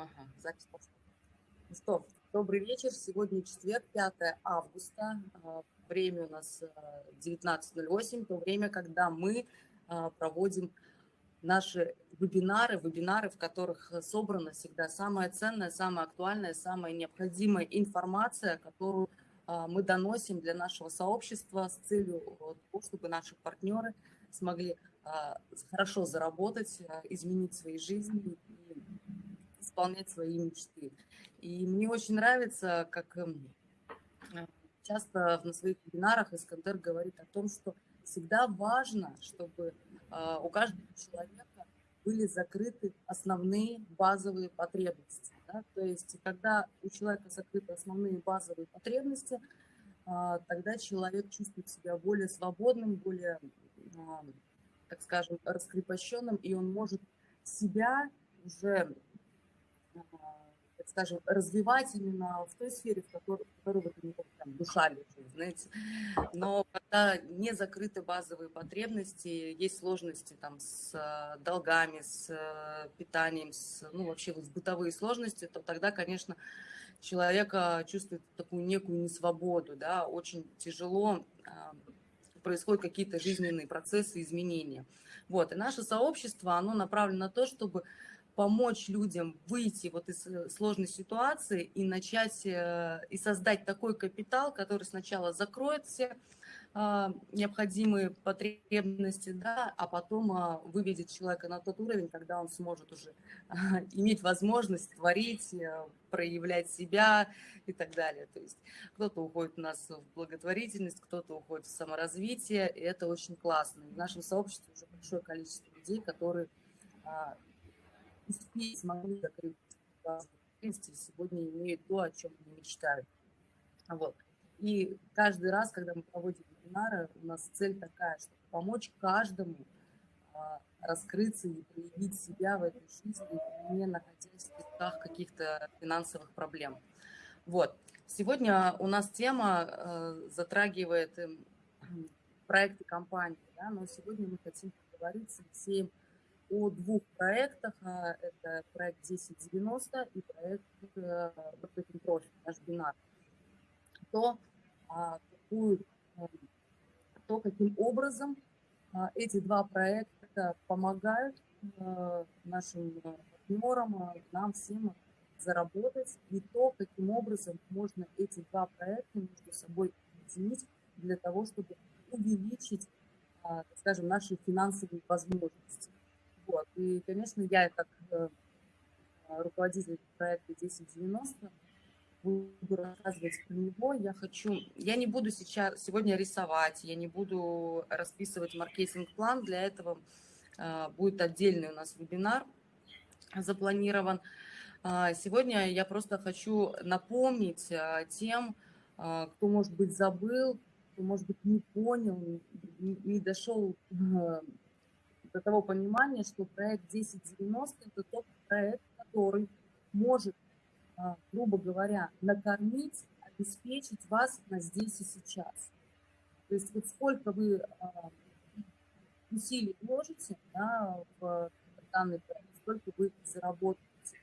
Ага, запись пошла. Ну что, добрый вечер. Сегодня четверг, 5 августа. А, время у нас 19.08, а, то время, когда мы а, проводим наши вебинары, вебинары, в которых собрана всегда самая ценная, самая актуальная, самая необходимая информация, которую мы доносим для нашего сообщества с целью того, чтобы наши партнеры смогли хорошо заработать, изменить свои жизни и исполнять свои мечты. И мне очень нравится, как эм, часто на своих вебинарах Искандер говорит о том, что всегда важно, чтобы а, у каждого человека были закрыты основные базовые потребности. Да? То есть, когда у человека закрыты основные базовые потребности, а, тогда человек чувствует себя более свободным, более, а, так скажем, раскрепощенным, и он может себя уже так скажем, развивать именно в той сфере, в которой, вы там, душа лежит, знаете. Но когда не закрыты базовые потребности, есть сложности там с э, долгами, с э, питанием, с, ну, вообще с бытовые сложности, то тогда, конечно, человека чувствует такую некую несвободу, да, очень тяжело происходят какие-то жизненные процессы, изменения. Вот, и наше сообщество, оно направлено на то, чтобы помочь людям выйти вот из э, сложной ситуации и начать э, и создать такой капитал, который сначала закроет все а, необходимые потребности, да, а потом а, выведет человека на тот уровень, когда он сможет уже а, иметь возможность творить, э, проявлять себя и так далее. То есть кто-то уходит у нас в благотворительность, кто-то уходит в саморазвитие, и это очень классно. в нашем сообществе уже большое количество людей, которые успеть, смогли закрыть сегодня имеют то, о чем они мечтают. Вот. И каждый раз, когда мы проводим вебинары, у нас цель такая, чтобы помочь каждому а, раскрыться и проявить себя в этой жизни, не находясь в песках каких-то финансовых проблем. Вот. Сегодня у нас тема э, затрагивает э, проекты компании, да, но сегодня мы хотим поговорить с Алексеем о двух проектах. А, это проект 1090 и проект Marketing э, Profit, наш бинар. То, а, какую, э, то, каким образом а, эти два проекта помогают э, нашим партнерам, нам всем заработать, и то, каким образом можно эти два проекта между собой объединить для того, чтобы увеличить, скажем, наши финансовые возможности. Вот. И, конечно, я как э, руководитель проекта 1090 буду рассказывать про него. Я хочу, я не буду сейчас сегодня рисовать, я не буду расписывать маркетинг-план. Для этого э, будет отдельный у нас вебинар запланирован. Э, сегодня я просто хочу напомнить э, тем, кто, может быть, забыл, кто, может быть, не понял, не, дошел до того понимания, что проект 1090 – это тот проект, который может, а, грубо говоря, накормить, обеспечить вас на здесь и сейчас. То есть вот сколько вы а, усилий вложите да, в данный проект, сколько вы заработаете.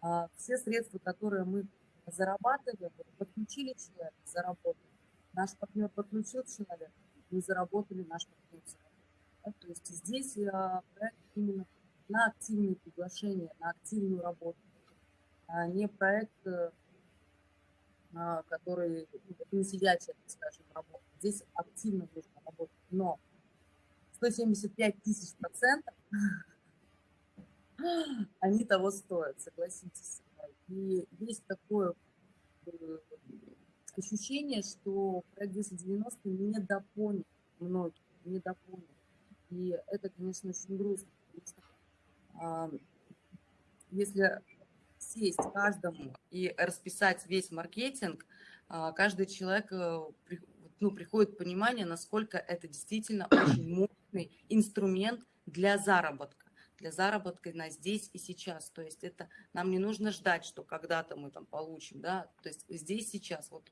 А, все средства, которые мы зарабатываем, подключили человека, заработали. Наш партнер подключил человека, мы заработали, наш партнер. То есть здесь а, проект именно на активные приглашения, на активную работу, а не проект, э, а, который ну, не сидячая, скажем, работа. Здесь активно нужно работать, но 175 тысяч процентов они того стоят, согласитесь. И есть такое э, ощущение, что проект 1090 недопонят многие, недопонят. И это, конечно, очень грустно, а, если сесть каждому и расписать весь маркетинг, а, каждый человек э, ну, приходит понимание, насколько это действительно очень мощный инструмент для заработка для заработка на здесь и сейчас. То есть это нам не нужно ждать, что когда-то мы там получим, да, то есть здесь сейчас. Вот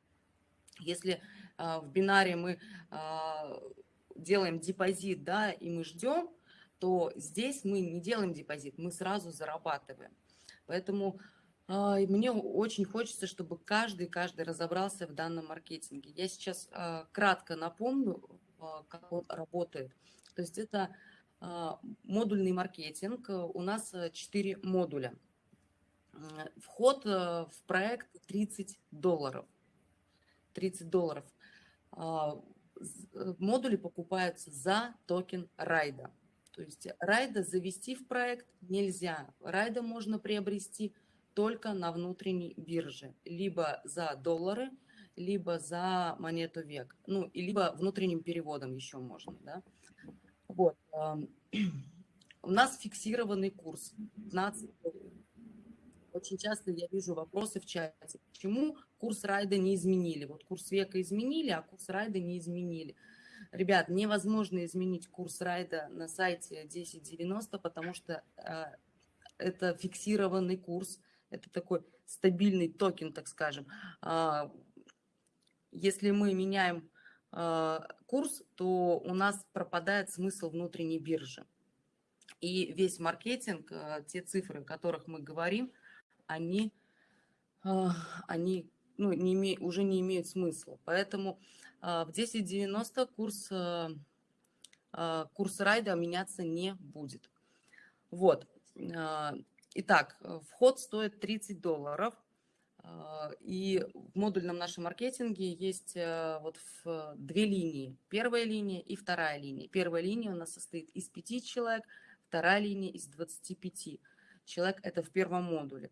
если э, в бинаре мы э, делаем депозит, да, и мы ждем, то здесь мы не делаем депозит, мы сразу зарабатываем. Поэтому А, мне очень хочется, чтобы каждый, каждый разобрался в данном маркетинге. Я сейчас а, кратко напомню, а, как он работает. То есть это модульный маркетинг. У нас 4 модуля. Вход в проект 30 долларов. 30 долларов. Модули покупаются за токен райда. То есть райда завести в проект нельзя. Райда можно приобрести только на внутренней бирже, либо за доллары, либо за монету век, ну, и либо внутренним переводом еще можно, да. Вот. У нас фиксированный курс 15 Очень часто я вижу вопросы в чате, почему курс райда не изменили. Вот курс века изменили, а курс райда не изменили. Ребят, невозможно изменить курс райда на сайте 1090, потому что э, это фиксированный курс, это такой стабильный токен, так скажем. А, если мы меняем а, курс, то у нас пропадает смысл внутренней биржи. И весь маркетинг, а, те цифры, о которых мы говорим, они, они ну, не име, уже не имеют смысла. Поэтому в 10.90 курс, курс райда меняться не будет. Вот. Итак, э, вход стоит 30 долларов. И в модульном нашем маркетинге есть э, вот две линии. Первая линия и вторая линия. Первая линия у нас состоит из 5 человек, вторая линия из 25 человек. Это в первом модуле.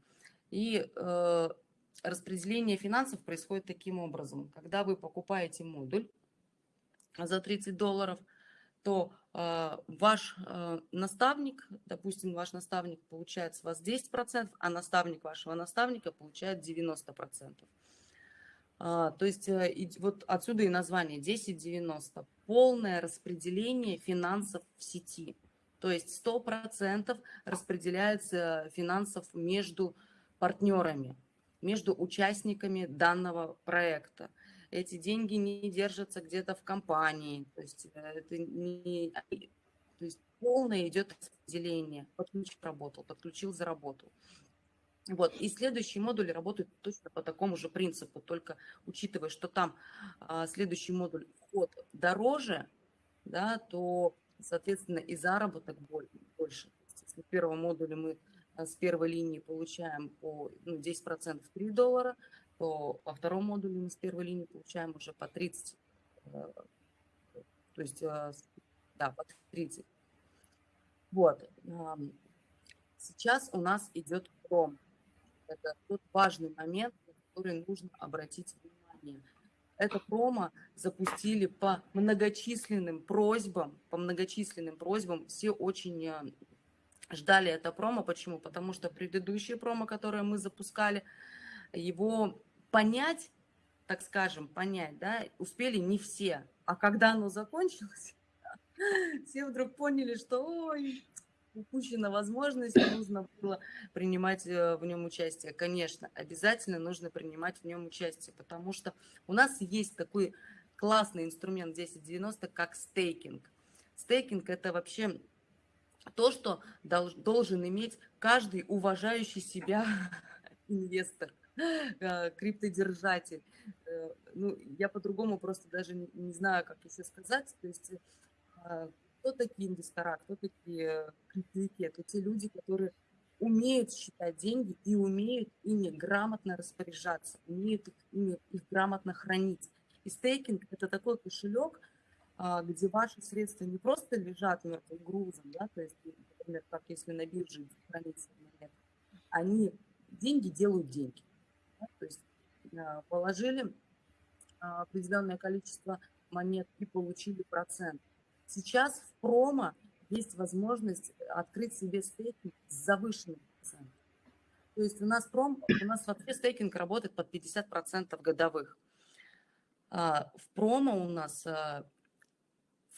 И э, распределение финансов происходит таким образом. Когда вы покупаете модуль за 30 долларов, то э, ваш э, наставник, допустим, ваш наставник получает с вас 10%, а наставник вашего наставника получает 90%. А, то есть э, и, вот отсюда и название 1090. Полное распределение финансов в сети. То есть 100% распределяется финансов между партнерами, между участниками данного проекта эти деньги не держатся где-то в компании, то есть э, это не... То есть полное идет распределение. Подключил, работал, подключил, заработал. Вот. И следующий модуль работает точно по такому же принципу, только учитывая, что там а, следующий модуль вход дороже, да, то, соответственно, и заработок больше. Если в первом модуле мы с первой линии получаем по ну, 10% 3 доллара, то во втором модуле мы с первой линии получаем уже по 30, э, то есть, э, да, по 30. Вот. Сейчас у нас идет пром. Это тот важный момент, на который нужно обратить внимание. Это промо запустили по многочисленным просьбам, по многочисленным просьбам. Все очень э, ждали это промо. Почему? Потому что предыдущие промо, которые мы запускали, его понять, так скажем, понять, да, успели не все. А когда оно закончилось, все вдруг поняли, что ой, упущена возможность, нужно было принимать э, в нем участие. Конечно, обязательно нужно принимать в нем участие, потому что у нас есть такой классный инструмент 1090, как стейкинг. Стейкинг – это вообще то, что должен иметь каждый уважающий себя инвестор. Э, криптодержатель. Э, ну, я по-другому просто даже не знаю, как еще сказать. То есть э, кто такие инвестора, кто такие криптовики? Это те люди, которые умеют считать деньги и умеют ими грамотно распоряжаться, умеют их, ими, их грамотно хранить. И стейкинг – это такой кошелек, где ваши средства не просто лежат мертвым грузом, да, то есть, например, как если на бирже хранится монета, они, деньги делают деньги. Да? То есть а, положили а, определенное количество монет и получили процент. Сейчас в промо есть возможность открыть себе стейкинг с завышенным процентом. То есть у нас, пром, у нас вообще стейкинг работает под 50% годовых. А, в промо у нас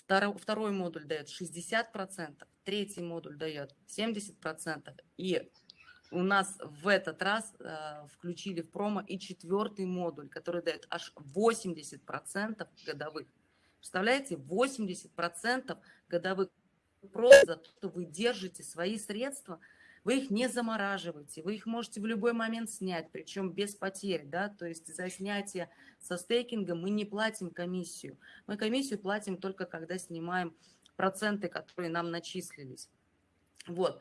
второй, второй модуль дает 60%, третий модуль дает 70%, и у нас в этот раз э, включили в промо и четвертый модуль, который дает аж 80% годовых. Представляете, 80% годовых просто за то, что вы держите свои средства Вы их не замораживаете, вы их можете в любой момент снять, причем без потерь, да, то есть за снятие со стейкинга мы не платим комиссию. Мы комиссию платим только когда снимаем проценты, которые нам начислились. Вот.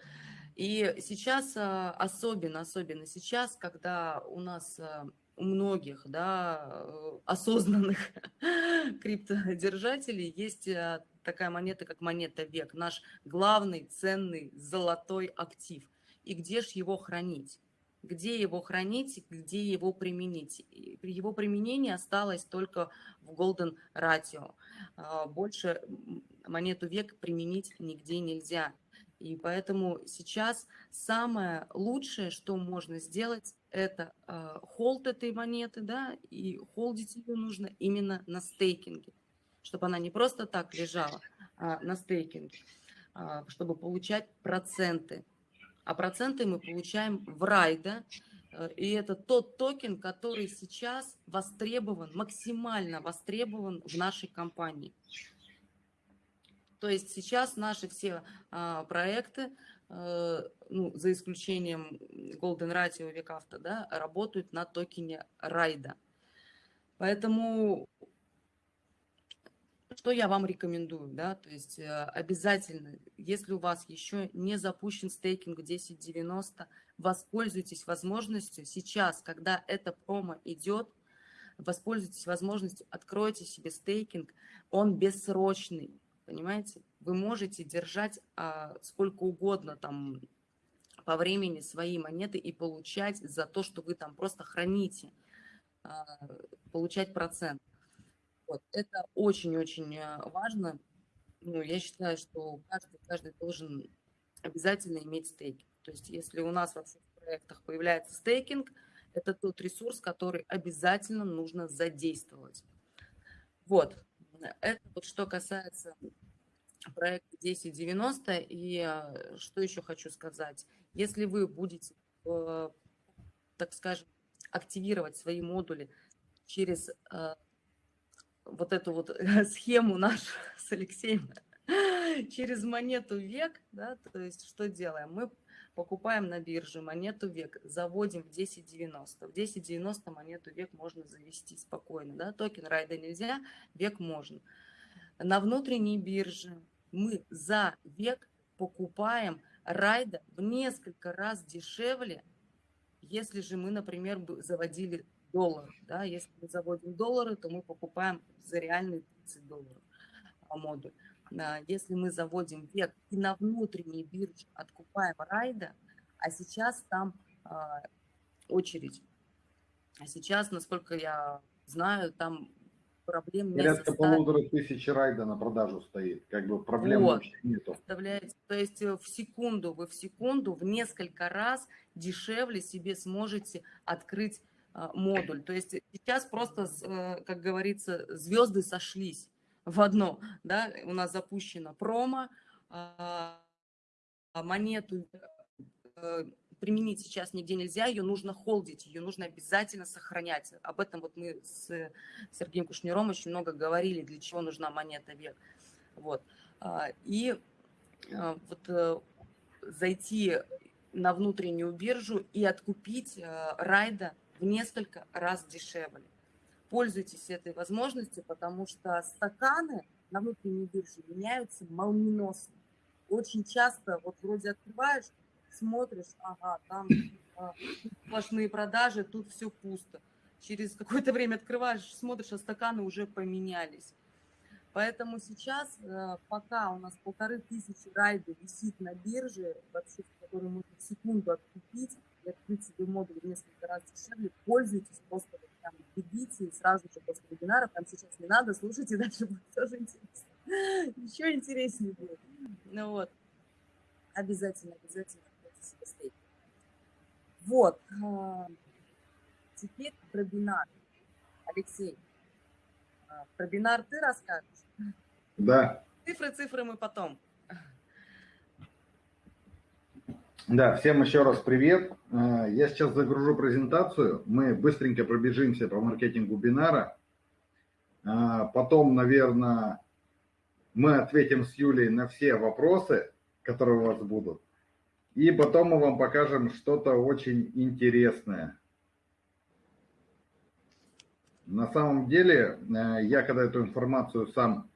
И сейчас, а, особенно, особенно сейчас, когда у нас а, у многих да, э, осознанных криптодержателей есть а, такая монета, как монета век, наш главный ценный золотой актив. И где же его хранить? Где его хранить, где его применить? При его применении осталось только в Golden Ratio. Больше монету век применить нигде нельзя. И поэтому сейчас самое лучшее, что можно сделать, это э, холд этой монеты, да, и холдить ее нужно именно на стейкинге, чтобы она не просто так лежала, а на стейкинге, э, чтобы получать проценты. А проценты мы получаем в райда, э, и это тот токен, который сейчас востребован, максимально востребован в нашей компании. То есть сейчас наши все а, проекты, а, ну, за исключением Golden Ratio Векавто, да, работают на токене Райда. Поэтому что я вам рекомендую, да, то есть э, обязательно, если у вас еще не запущен стейкинг 1090, воспользуйтесь возможностью сейчас, когда это промо идет, воспользуйтесь возможностью, откройте себе стейкинг, он бессрочный, понимаете? Вы можете держать а, сколько угодно там по времени свои монеты и получать за то, что вы там просто храните, а, получать процент. Вот. Это очень-очень а, важно. Ну, я считаю, что каждый, каждый должен обязательно иметь стейкинг. То есть если у нас во всех проектах появляется стейкинг, это тот ресурс, который обязательно нужно задействовать. Вот. Это вот что касается проекта 1090. И э, что еще хочу сказать. Если вы будете, э, так скажем, активировать свои модули через э, вот эту вот схему нашу с Алексеем, через монету век, да, то есть что делаем? Мы покупаем на бирже монету век, заводим в 1090. В 1090 монету век можно завести спокойно, да, токен райда нельзя, век можно. На внутренней бирже мы за век покупаем райда в несколько раз дешевле, если же мы, например, заводили доллар. Да? Если мы заводим доллары, то мы покупаем за реальные 30 долларов модуль. Если мы заводим век и на внутренней бирже откупаем райда, а сейчас там а, очередь. А сейчас, насколько я знаю, там проблем не Порядка полутора тысяч райда на продажу стоит, как бы проблем вот. вообще нету. Представляете, то есть э, в секунду, вы в секунду в несколько раз дешевле себе сможете открыть а, модуль. То есть сейчас просто, э, как говорится, звезды сошлись в одно, да, у нас запущена промо, а, монету э, применить сейчас нигде нельзя, ее нужно холдить, ее нужно обязательно сохранять. Об этом вот мы с Сергеем Кушнером очень много говорили, для чего нужна монета век. Вот. А, и а, вот э, зайти на внутреннюю биржу и откупить э, райда в несколько раз дешевле. Пользуйтесь этой возможностью, потому что стаканы на внутренней бирже меняются молниеносно. Очень часто, вот вроде открываешь, смотришь, ага, там а, сплошные продажи, тут все пусто. Через какое-то время открываешь, смотришь, а стаканы уже поменялись. Поэтому сейчас, э, пока у нас полторы тысячи райдов висит на бирже, вообще, который можно в секунду откупить и открыть себе модуль в несколько раз дешевле, пользуйтесь, просто прям бегите сразу же после вебинара, там сейчас не надо, слушайте, дальше будет тоже интересно. Еще интереснее будет. Ну вот, обязательно, обязательно Вот. А, теперь про бинар. Алексей, а, про бинар ты расскажешь? Да. Цифры, цифры мы потом. Да, всем еще раз привет. А, я сейчас загружу презентацию. Мы быстренько пробежимся по маркетингу бинара. Потом, наверное, мы ответим с Юлей на все вопросы, которые у вас будут. И потом мы вам покажем что-то очень интересное. На самом деле, э, я когда эту информацию сам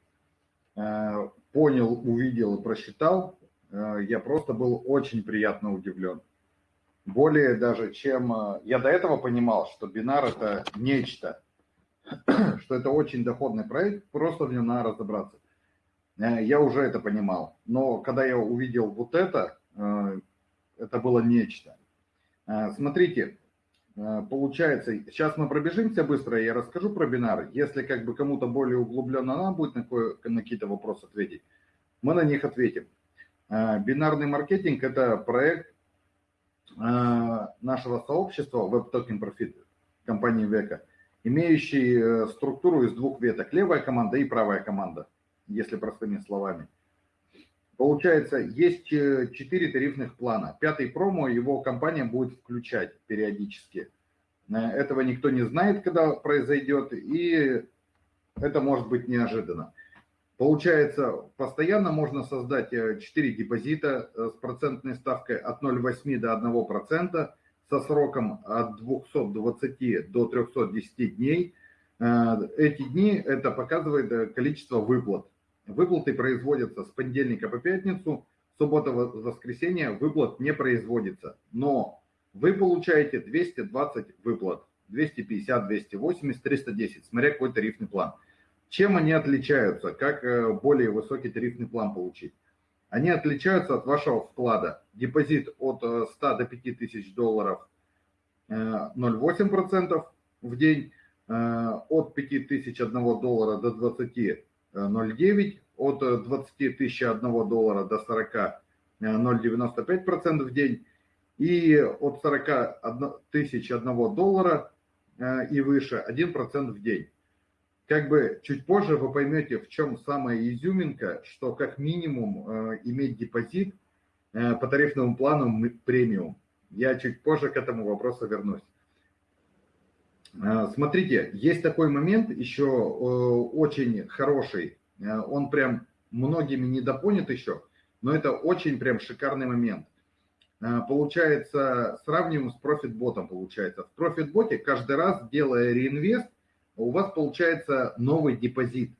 э, понял, увидел и просчитал, э, я просто был очень приятно удивлен. Более даже, чем я до этого понимал, что бинар это нечто, что это очень доходный проект, просто в нем надо разобраться. Я уже это понимал. Но когда я увидел вот это, это было нечто. Смотрите, Э, получается, сейчас мы пробежимся быстро, я расскажу про бинар. Если как бы кому-то более углубленно надо будет на, на какие-то вопросы ответить, мы на них ответим. Э, бинарный маркетинг – это проект э, нашего сообщества Web Token Profit компании Века, имеющий структуру из двух веток – левая команда и правая команда, если простыми словами. Получается, есть э, четыре тарифных плана. Пятый промо его компания будет включать периодически. Э, этого никто не знает, когда произойдет, и это может быть неожиданно. Получается, постоянно можно создать 4 э, депозита с процентной ставкой от 0,8 до 1%, со сроком от 220 до 310 дней. Эти дни это показывает количество выплат. Выплаты производятся с понедельника по пятницу, суббота, воскресенье выплат не производится. Но вы получаете 220 выплат, 250, 280, 310, смотря какой тарифный план. Чем они отличаются? Как э, более высокий тарифный план получить? Они отличаются от вашего вклада. Депозит от 100 э, до 5000 долларов 0,8% э, в день, от 5001 доллара до 20 0,9, от 20 тысяч 1 доллара до 40 0,95% в день, и от 40 тысяч 1 доллара э, и выше 1% в день. Как бы чуть позже вы поймете, в чем самая изюминка, что как минимум э, иметь депозит э, по тарифному плану премиум. Я чуть позже к этому вопросу вернусь. Смотрите, есть такой момент еще очень хороший. Он прям многими недопонят еще, но это очень прям шикарный момент. Получается, сравниваем с профитботом, получается. В профитботе каждый раз, делая реинвест, у вас получается новый депозит.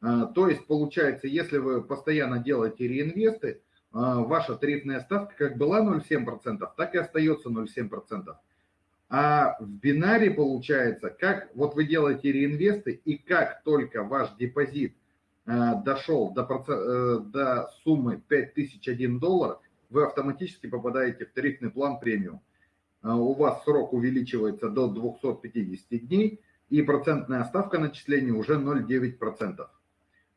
То есть, получается, если вы постоянно делаете реинвесты, ваша тарифная ставка как была 0,7%, так и остается 0,7%. А в бинаре получается, как вот вы делаете реинвесты, и как только ваш депозит э, дошел до, э, до суммы 5001 доллар, вы автоматически попадаете в тарифный план премиум. Э, у вас срок увеличивается до 250 дней, и процентная ставка начисления уже 0,9%.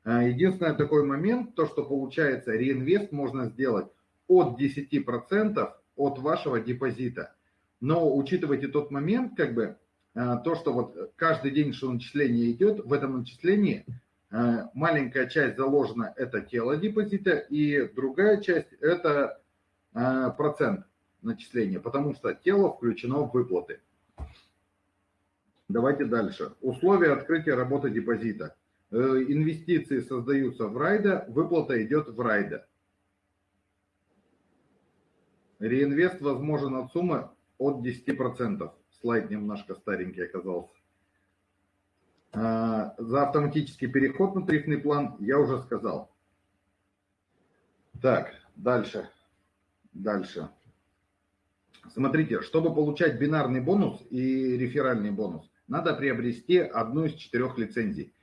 Единственный такой момент, то что получается реинвест можно сделать от 10% от вашего депозита – но учитывайте тот момент, как бы, э, то, что вот каждый день, что начисление идет, в этом начислении э, маленькая часть заложена – это тело депозита, и другая часть – это э, процент начисления, потому что тело включено в выплаты. Давайте дальше. Условия открытия работы депозита. Инвестиции создаются в райда, выплата идет в райда. Реинвест возможен от суммы от 10%. Слайд немножко старенький оказался. А, за автоматический переход на тарифный план я уже сказал. Так, дальше. Дальше. Смотрите, чтобы получать бинарный бонус и реферальный бонус, надо приобрести одну из четырех лицензий.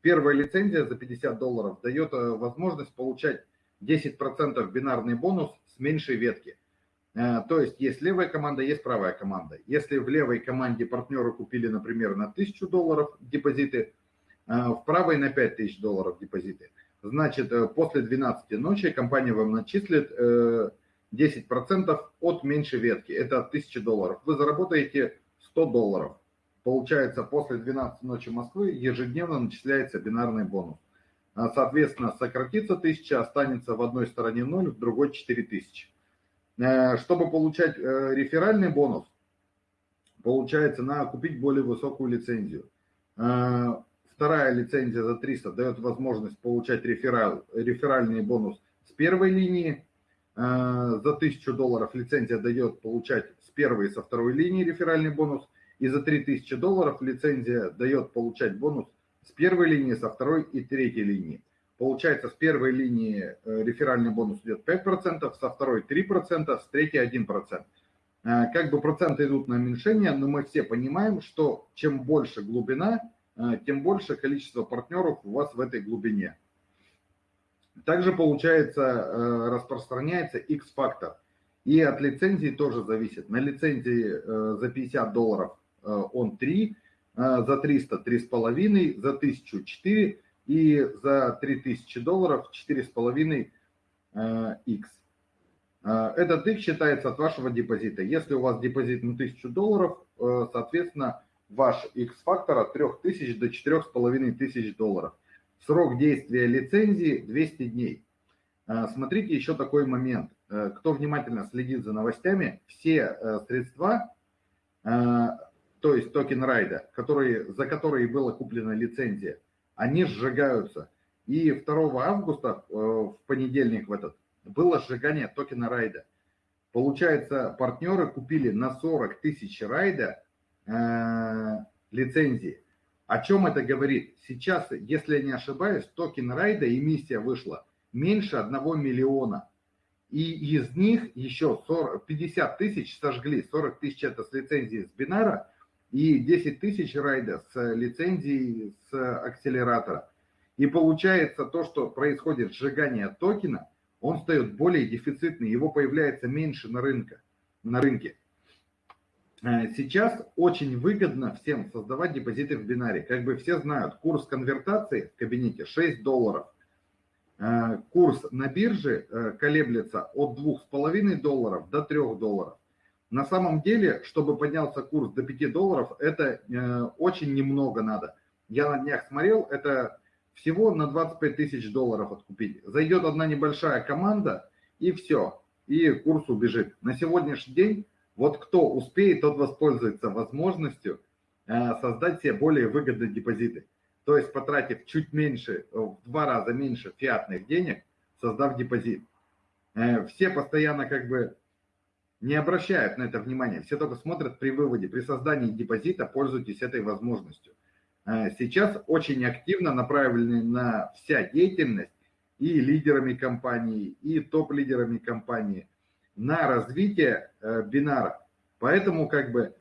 Первая лицензия за 50 долларов дает э, возможность получать 10% бинарный бонус с меньшей ветки. Э, то есть есть левая команда, есть правая команда. Если в левой команде партнеры купили, например, на 1000 долларов депозиты, э, в правой на 5000 долларов депозиты, значит, э, после 12 ночи компания вам начислит 10% от меньшей ветки. Это 1000 долларов. Вы заработаете 100 долларов. Получается, после 12 ночи Москвы ежедневно начисляется бинарный бонус. Соответственно, сократится 1000, останется в одной стороне 0, в другой 4000. Э, чтобы получать э, реферальный бонус, получается, надо купить более высокую лицензию. Э, вторая лицензия за 300 дает возможность получать рефераль, реферальный бонус с первой линии. за 1000 долларов лицензия дает получать с первой и со второй линии реферальный бонус, и за 3000 долларов лицензия дает получать бонус с первой линии, со второй и третьей линии. Получается, с первой линии э, реферальный бонус идет 5%, со второй 3%, с третьей 1%. Э, как бы проценты идут на уменьшение, но мы все понимаем, что чем больше глубина, э, тем больше количество партнеров у вас в этой глубине. Также получается, распространяется X-фактор. И от лицензии тоже зависит. На лицензии за 50 долларов он 3, за 300 3,5, за 1000 4 и за 3000 долларов 4,5 X. Э, этот X считается от вашего депозита. Если у вас депозит на 1000 долларов, э, соответственно, ваш X-фактор от 3000 до 4500 долларов. Срок действия лицензии 200 дней. Э, смотрите еще такой момент. Кто внимательно следит за новостями, все средства, то есть токен райда, которые, за которые была куплена лицензия, они сжигаются. И 2 августа, э, в понедельник в этот, было сжигание токена райда. Получается, партнеры купили на 40 тысяч райда э, лицензии. О чем это говорит? Сейчас, если я не ошибаюсь, токен райда эмиссия вышла меньше 1 миллиона. И из них еще 40, 50 тысяч сожгли. 40 тысяч это с лицензии с бинара, и 10 тысяч райда с лицензией с акселератора. И получается то, что происходит сжигание токена, он стает более дефицитный, его появляется меньше на, рынке, на рынке. Э, сейчас очень выгодно всем создавать депозиты в бинаре. Как бы все знают, курс конвертации в кабинете 6 долларов. Э, курс на бирже э, колеблется от 2,5 долларов до 3 долларов. На самом деле, чтобы поднялся курс до 5 долларов, это э, очень немного надо. Я на днях смотрел, это всего на 25 тысяч долларов откупить. Зайдет одна небольшая команда, и все, и курс убежит. На сегодняшний день, вот кто успеет, тот воспользуется возможностью э, создать себе более выгодные депозиты. То есть потратив чуть меньше, в два раза меньше фиатных денег, создав депозит. Э, все постоянно как бы не обращают на это внимания. Все только смотрят при выводе, при создании депозита, пользуйтесь этой возможностью. Э, сейчас очень активно направлены на вся деятельность и лидерами компании, и топ-лидерами компании на развитие э, бинара. Поэтому как бы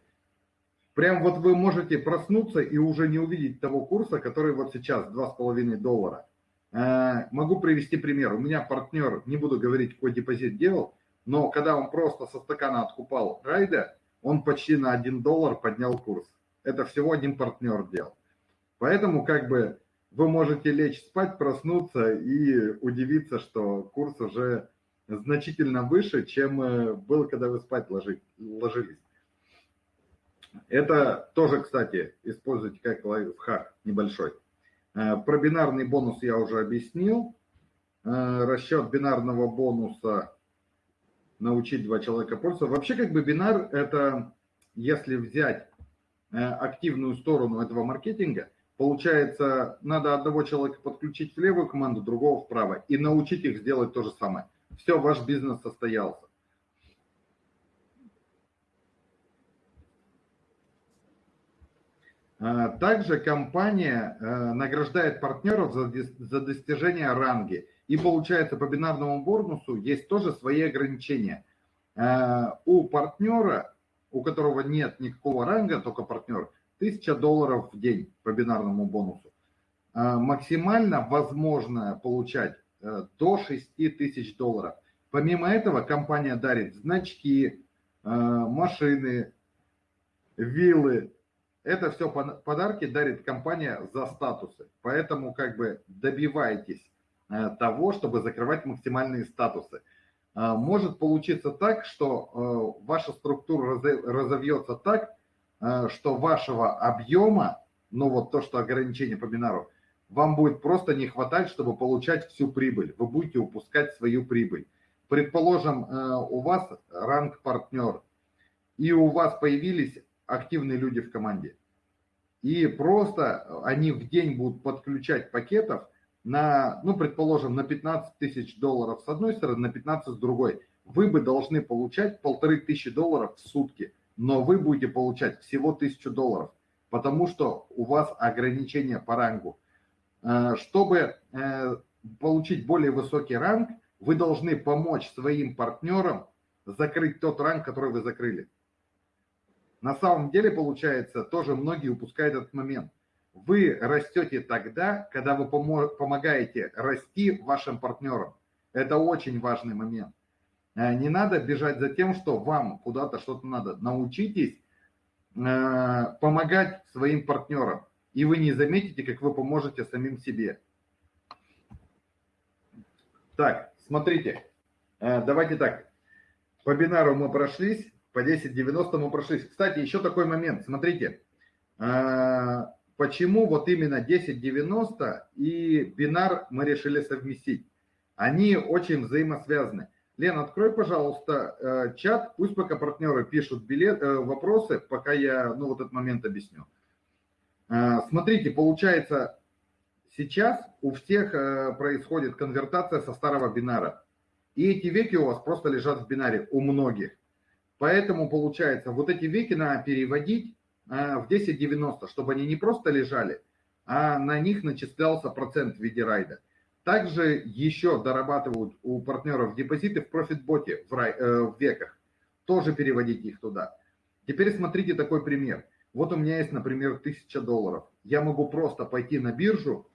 прям вот вы можете проснуться и уже не увидеть того курса, который вот сейчас 2,5 доллара. Э, могу привести пример. У меня партнер, не буду говорить, какой депозит делал, но когда он просто со стакана откупал райда, он почти на 1 доллар поднял курс. Это всего один партнер делал. Поэтому как бы вы можете лечь спать, проснуться и удивиться, что курс уже значительно выше, чем э, был, когда вы спать ложились. Это тоже, кстати, используйте как лайфхак небольшой. Э, про бинарный бонус я уже объяснил. Э, расчет бинарного бонуса научить два человека пользоваться. Вообще как бы бинар это, если взять э, активную сторону этого маркетинга, получается, надо одного человека подключить в левую команду, другого вправо и научить их сделать то же самое. Все, ваш бизнес состоялся. Э, также компания э, награждает партнеров за достижение ранги. И получается по бинарному бонусу есть тоже свои ограничения. Э, у партнера, у которого нет никакого ранга, только партнер, 1000 долларов в день по бинарному бонусу. Э, максимально возможно получать э, до 6000 долларов. Помимо этого компания дарит значки, машины, виллы. Это все подарки дарит компания за статусы. Поэтому как бы добивайтесь того, чтобы закрывать максимальные статусы. Э, может получиться так, что э, ваша структура разовьется так, что вашего объема, ну вот то, что ограничение по бинару, вам будет просто не хватать, чтобы получать всю прибыль. Вы будете упускать свою прибыль. Предположим, у вас ранг партнер, и у вас появились активные люди в команде. И просто они в день будут подключать пакетов – на, ну, предположим, на 15 тысяч долларов с одной стороны, на 15 с другой. вы бы должны получать полторы тысячи долларов в сутки, но вы будете получать всего тысячу долларов, потому что у вас ограничение по рангу. Э, чтобы э, получить более высокий ранг, вы должны помочь своим партнерам закрыть тот ранг, который вы закрыли. На самом деле, получается, тоже многие упускают этот момент. Вы растете тогда, когда вы помогаете расти вашим партнерам. Это очень важный момент. Э, не надо бежать за тем, что вам куда-то что-то надо. Научитесь э, помогать своим партнерам. И вы не заметите, как вы поможете самим себе. Так, смотрите. Э, давайте так. По бинару мы прошлись, по 10.90 мы прошлись. Кстати, еще такой момент. Смотрите, почему вот именно 10.90 и бинар мы решили совместить. Они очень взаимосвязаны. Лен, открой, пожалуйста, э, чат, пусть пока партнеры пишут билет, э, вопросы, пока я ну, вот этот момент объясню. Э, смотрите, получается, сейчас у всех происходит конвертация со старого бинара. И эти веки у вас просто лежат в бинаре, у многих. Поэтому, получается, вот эти веки надо переводить в 1090, чтобы они не просто лежали, а на них начислялся процент в виде райда. Также еще дорабатывают у партнеров депозиты в профитботе в, рай, э, в веках. Тоже переводите их туда. Теперь смотрите такой пример. Вот у меня есть, например, 1000 долларов. Я могу просто пойти на биржу,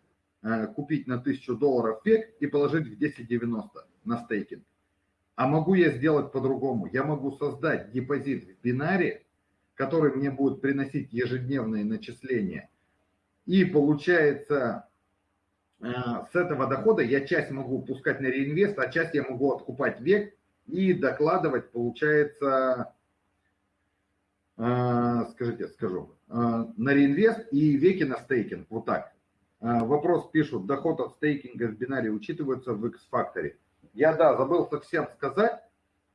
э, купить на 1000 долларов век и положить в 1090 на стейкинг. А могу я сделать по-другому. Я могу создать депозит в бинаре, который мне будет приносить ежедневные начисления. И получается, Э, с этого дохода я часть могу пускать на реинвест, а часть я могу откупать век и докладывать, получается, э, скажите, скажу, э, на реинвест и веки на стейкинг, вот так. Вопрос пишут, доход от стейкинга в бинаре учитывается в X-Factor. Я, да, забыл совсем сказать,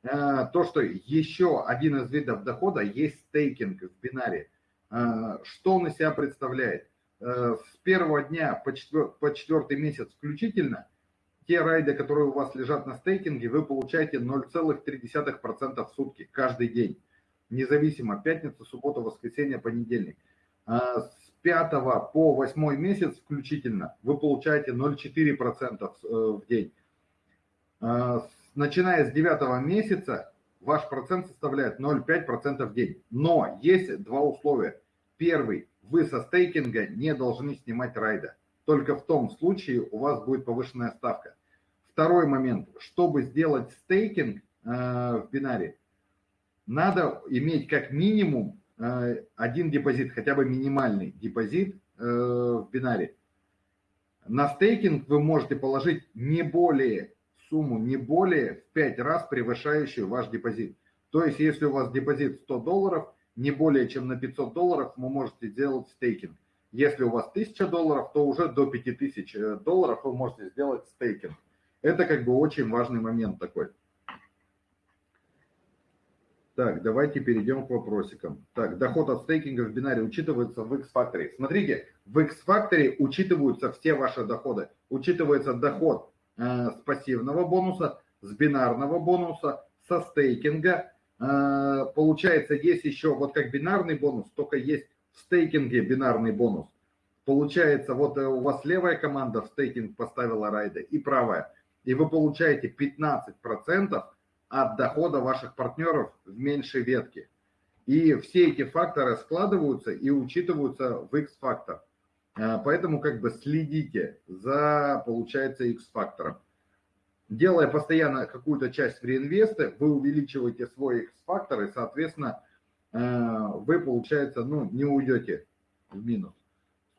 то, что еще один из видов дохода есть стейкинг в бинаре. Что он из себя представляет? Э, с первого дня по, четвер, по четвертый месяц включительно, те райды, которые у вас лежат на стейкинге, вы получаете 0,3% в сутки каждый день. Независимо, пятница, суббота, воскресенье, понедельник. С 5 по 8 месяц включительно вы получаете 0,4% э, в день. А начиная с 9 месяца ваш процент составляет 0,5% в день. Но есть два условия. Первый, вы со стейкинга не должны снимать райда. Только в том случае у вас будет повышенная ставка. Второй момент. Чтобы сделать стейкинг э, в бинаре, надо иметь как минимум э, один депозит, хотя бы минимальный депозит э, в бинаре. На стейкинг вы можете положить не более сумму, не более в 5 раз превышающую ваш депозит. То есть, если у вас депозит 100 долларов, не более чем на 500 долларов вы можете сделать стейкинг. Если у вас 1000 долларов, то уже до 5000 э, долларов вы можете сделать стейкинг. Это как бы очень важный момент такой. Так, давайте перейдем к вопросикам. Так, доход от стейкинга в бинаре учитывается в X-Factor. Смотрите, в X-Factor учитываются все ваши доходы. Учитывается доход э, с пассивного бонуса, с бинарного бонуса, со стейкинга, а, получается, есть еще вот как бинарный бонус, только есть в стейкинге бинарный бонус. Получается, вот э, у вас левая команда в стейкинг поставила райды и правая. И вы получаете 15% от дохода ваших партнеров в меньшей ветке. И все эти факторы складываются и учитываются в X-фактор. А, поэтому как бы следите за, получается, X-фактором делая постоянно какую-то часть в реинвесты, вы увеличиваете свой X-фактор, и, соответственно, э, вы, получается, ну, не уйдете в минус.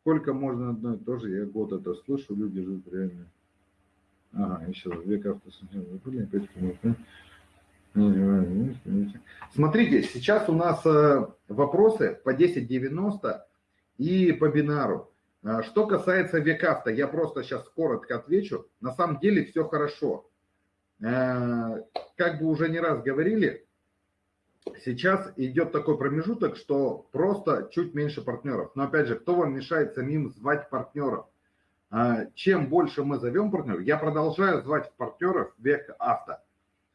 Сколько можно одно и то же, я год это слышу, люди живут реально. Ага, еще раз, век Смотрите, сейчас у нас э, вопросы по 10.90 и по бинару. А, что касается векавта, я просто сейчас коротко отвечу. На самом деле все хорошо. А, как бы уже не раз говорили, сейчас идет такой промежуток, что просто чуть меньше партнеров. Но опять же, кто вам мешает самим звать партнеров? А, чем больше мы зовем партнеров, я продолжаю звать партнеров век авто.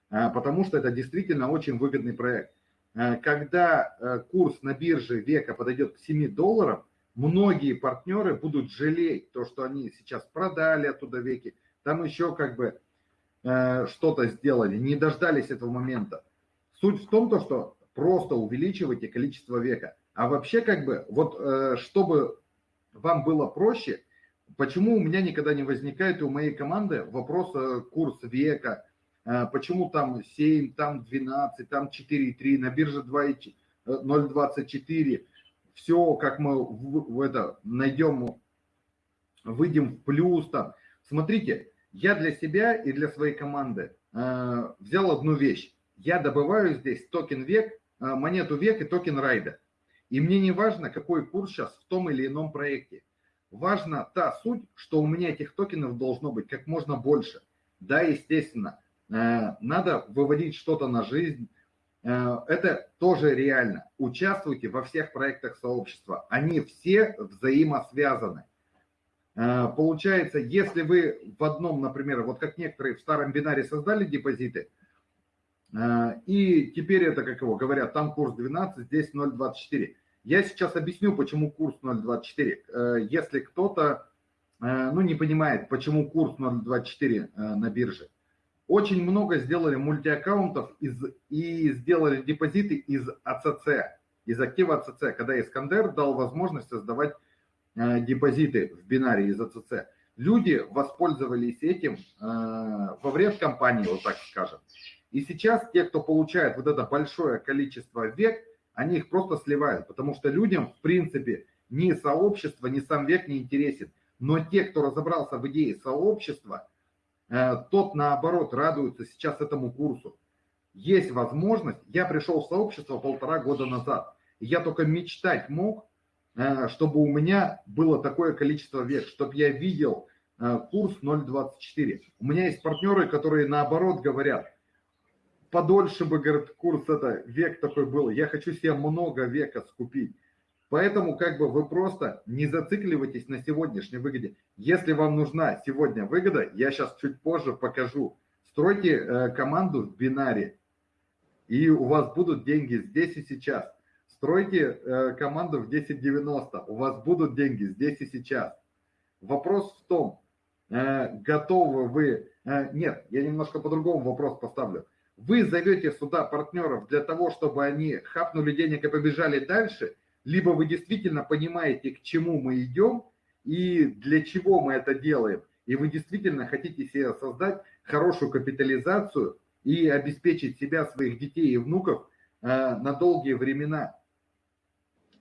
потому что это действительно очень выгодный проект. Когда курс на бирже века подойдет к 7 долларам, многие партнеры будут жалеть то, что они сейчас продали оттуда веки, там еще как бы что-то сделали, не дождались этого момента. Суть в том, то, что просто увеличивайте количество века. А вообще как бы, вот чтобы вам было проще, почему у меня никогда не возникает и у моей команды вопрос э, курс века, э, почему там 7, там 12, там 4,3, на бирже 0,24, все, как мы в, в это найдем, выйдем в плюс там. Смотрите, я для себя и для своей команды э, взял одну вещь. Я добываю здесь токен век, э, монету век и токен райда. И мне не важно, какой курс сейчас в том или ином проекте. Важна та суть, что у меня этих токенов должно быть как можно больше. Да, естественно, э, надо выводить что-то на жизнь. Э, это тоже реально. Участвуйте во всех проектах сообщества. Они все взаимосвязаны. Э, получается, если вы в одном, например, вот как некоторые в старом бинаре создали депозиты, Э, и теперь это, как его говорят, там курс 12, здесь 0,24. Я сейчас объясню, почему курс 0,24. Э, если кто-то ну, не понимает, почему курс 0,24 на бирже. Очень много сделали мультиаккаунтов из, и сделали депозиты из АЦЦ, из актива АЦЦ, когда Искандер дал возможность создавать депозиты в бинаре из АЦЦ. Люди воспользовались этим во вред компании, вот так скажем. И сейчас те, кто получает вот это большое количество век, они их просто сливают, потому что людям, в принципе, ни сообщество, ни сам век не интересен. Но те, кто разобрался в идее сообщества, э, тот, наоборот, радуется сейчас этому курсу. Есть возможность, я пришел в сообщество полтора года назад, я только мечтать мог, э, чтобы у меня было такое количество век, чтобы я видел э, курс 0.24. У меня есть партнеры, которые наоборот говорят, подольше бы, говорит, курс это, век такой был. Я хочу себе много века скупить. Поэтому как бы вы просто не зацикливайтесь на сегодняшней выгоде. Если вам нужна сегодня выгода, я сейчас чуть позже покажу. Стройте э, команду в бинаре, и у вас будут деньги здесь и сейчас. Стройте э, команду в 1090, у вас будут деньги здесь и сейчас. Вопрос в том, э, готовы вы... Э, нет, я немножко по-другому вопрос поставлю вы зовете сюда партнеров для того, чтобы они хапнули денег и побежали дальше, либо вы действительно понимаете, к чему мы идем и для чего мы это делаем, и вы действительно хотите себе создать хорошую капитализацию и обеспечить себя, своих детей и внуков э, на долгие времена.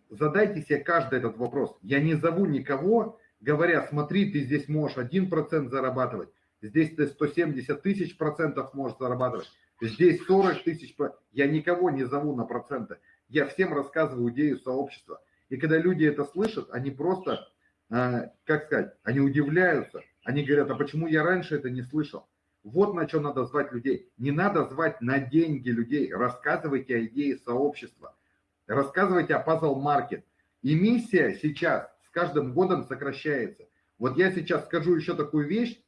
Задайте себе каждый этот вопрос. Я не зову никого, говоря, смотри, ты здесь можешь 1% зарабатывать, здесь ты 170 тысяч процентов можешь зарабатывать. Здесь 40 тысяч, я никого не зову на проценты, я всем рассказываю идею сообщества. И когда люди это слышат, они просто, э, как сказать, они удивляются, они говорят, а почему я раньше это не слышал? Вот на что надо звать людей. Не надо звать на деньги людей. Рассказывайте о идее сообщества. Рассказывайте о Market. И миссия сейчас с каждым годом сокращается. Вот я сейчас скажу еще такую вещь.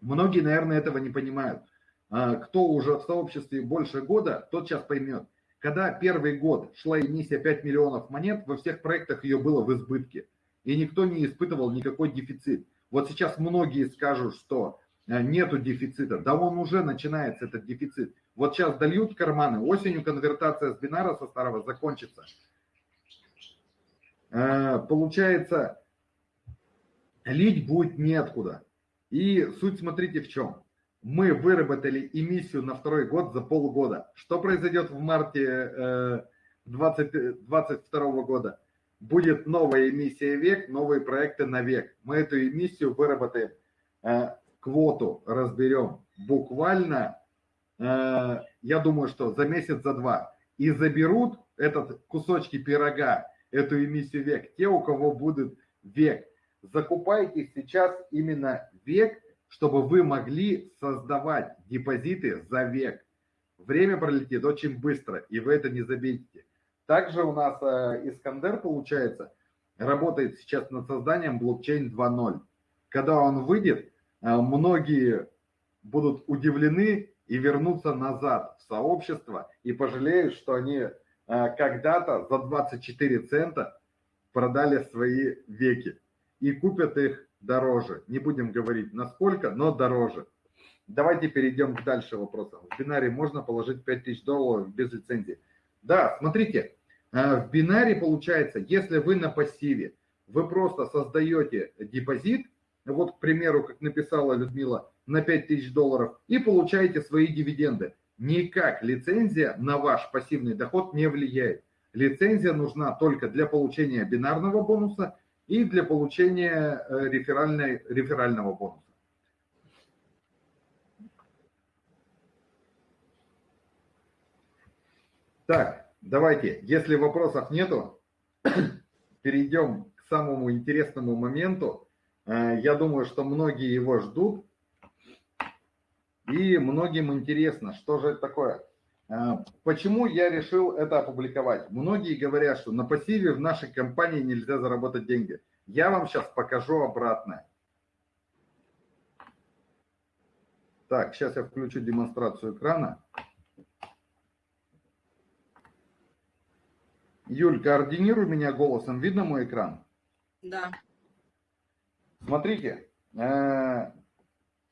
Многие, наверное, этого не понимают. А, кто уже в сообществе больше года, тот сейчас поймет. Когда первый год шла эмиссия 5 миллионов монет, во всех проектах ее было в избытке. И никто не испытывал никакой дефицит. Вот сейчас многие скажут, что э, нету дефицита. Да он уже начинается, этот дефицит. Вот сейчас дольют карманы, осенью конвертация с бинара со старого закончится. Э, получается, лить будет неоткуда. И суть смотрите в чем мы выработали эмиссию на второй год за полгода. Что произойдет в марте 2022 э, года? Будет новая эмиссия век, новые проекты на век. Мы эту эмиссию выработаем, э, квоту разберем буквально, э, я думаю, что за месяц, за два. И заберут этот кусочки пирога, эту эмиссию век, те, у кого будет век. Закупайте сейчас именно век чтобы вы могли создавать депозиты за век. Время пролетит очень быстро, и вы это не заметите. Также у нас э, Искандер, получается, работает сейчас над созданием блокчейн 2.0. Когда он выйдет, э, многие будут удивлены и вернутся назад в сообщество и пожалеют, что они э, когда-то за 24 цента продали свои веки и купят их дороже. Не будем говорить насколько, но дороже. Давайте перейдем к дальше вопросам. В бинаре можно положить 5000 долларов без лицензии? Да, смотрите, э, в бинаре получается, если вы на пассиве, вы просто создаете депозит, вот, к примеру, как написала Людмила, на 5000 долларов и получаете свои дивиденды. Никак лицензия на ваш пассивный доход не влияет. Лицензия нужна только для получения бинарного бонуса и для получения э, реферальной, реферального бонуса. Так, давайте, если вопросов нету, перейдем к самому интересному моменту. Э, я думаю, что многие его ждут. И многим интересно, что же это такое. Э, почему я решил это опубликовать? Многие говорят, что на пассиве в нашей компании нельзя заработать деньги. Я вам сейчас покажу обратное. Так, сейчас я включу демонстрацию экрана. Юль, координируй меня голосом. Видно мой экран? Да. Смотрите, э,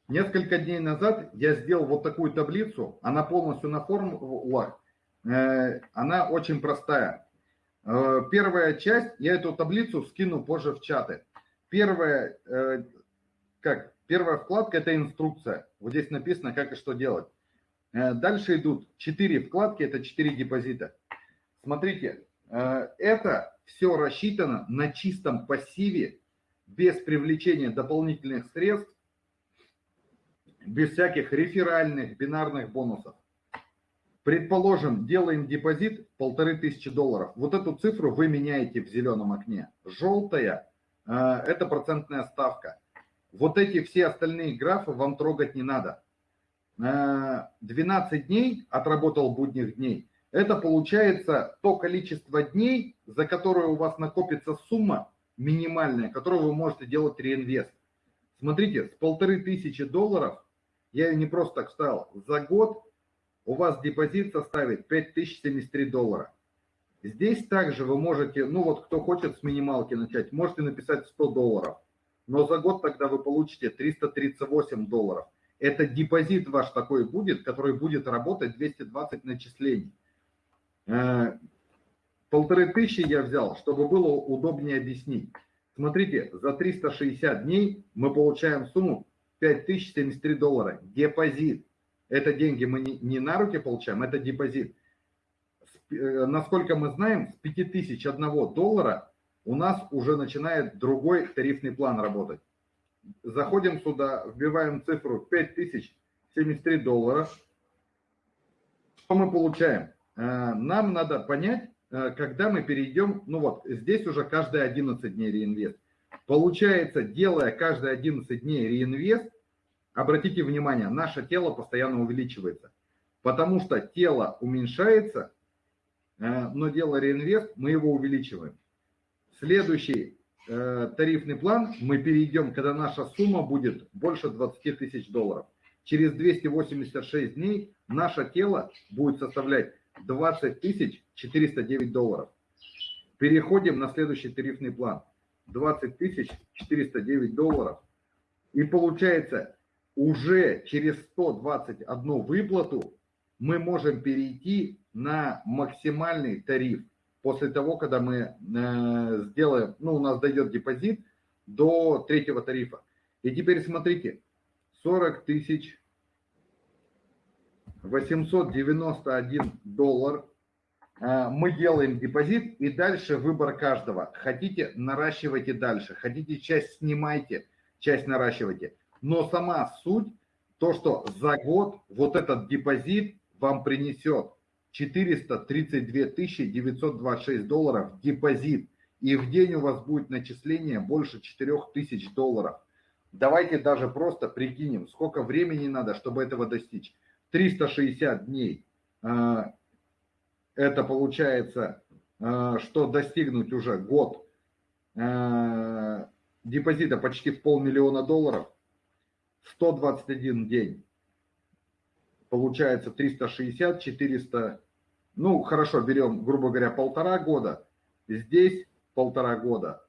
несколько дней назад я сделал вот такую таблицу. Она полностью на формулах. Э, она очень простая. Э, первая часть, я эту таблицу скину позже в чаты. Первая, как, первая вкладка – это инструкция. Вот здесь написано, как и что делать. Дальше идут четыре вкладки, это четыре депозита. Смотрите, Э, это все рассчитано на чистом пассиве, без привлечения дополнительных средств, без всяких реферальных, бинарных бонусов. Предположим, делаем депозит полторы тысячи долларов. Вот эту цифру вы меняете в зеленом окне. Желтая э, – это процентная ставка. Вот эти все остальные графы вам трогать не надо. 12 э, дней отработал будних дней – это получается то количество дней, за которое у вас накопится сумма минимальная, которую вы можете делать реинвест. Смотрите, с полторы тысячи долларов, я ее не просто так вставил, за год у вас депозит составит 5073 доллара. Здесь также вы можете, ну вот кто хочет с минималки начать, можете написать 100 долларов. Но за год тогда вы получите 338 долларов. Это депозит ваш такой будет, который будет работать 220 начислений. Э, полторы тысячи я взял, чтобы было удобнее объяснить. Смотрите, за 360 дней мы получаем сумму 5073 доллара. Депозит. Это деньги мы не, на руки получаем, это депозит. Э, насколько мы знаем, с 5001 доллара у нас уже начинает другой тарифный план работать. Заходим сюда, вбиваем цифру 5073 доллара. Что мы получаем? Э, нам надо понять, э, когда мы перейдем, ну вот, здесь уже каждые 11 дней реинвест. Получается, делая каждые 11 дней реинвест, обратите внимание, наше тело постоянно увеличивается. Потому что тело уменьшается, э, но делая реинвест, мы его увеличиваем. Следующий тарифный план мы перейдем, когда наша сумма будет больше 20 тысяч долларов. Через 286 дней наше тело будет составлять 20 тысяч 409 долларов. Переходим на следующий тарифный план. 20 тысяч 409 долларов. И получается, уже через 121 выплату мы можем перейти на максимальный тариф. После того, когда мы э, сделаем, ну, у нас дойдет депозит до третьего тарифа. И теперь смотрите, 40 тысяч 891 доллар. А, мы делаем депозит и дальше выбор каждого. Хотите, наращивайте дальше. Хотите, часть снимайте, часть наращивайте. Но сама суть, то, что за год вот этот депозит вам принесет 432 926 долларов депозит. И в день у вас будет начисление больше 4000 долларов. Давайте даже просто прикинем, сколько времени надо, чтобы этого достичь. 360 дней, а, это получается, а, что достигнуть уже год а, депозита почти в полмиллиона долларов, 121 день. получается 360, 400, ну хорошо, берем, грубо говоря, полтора года, здесь полтора года,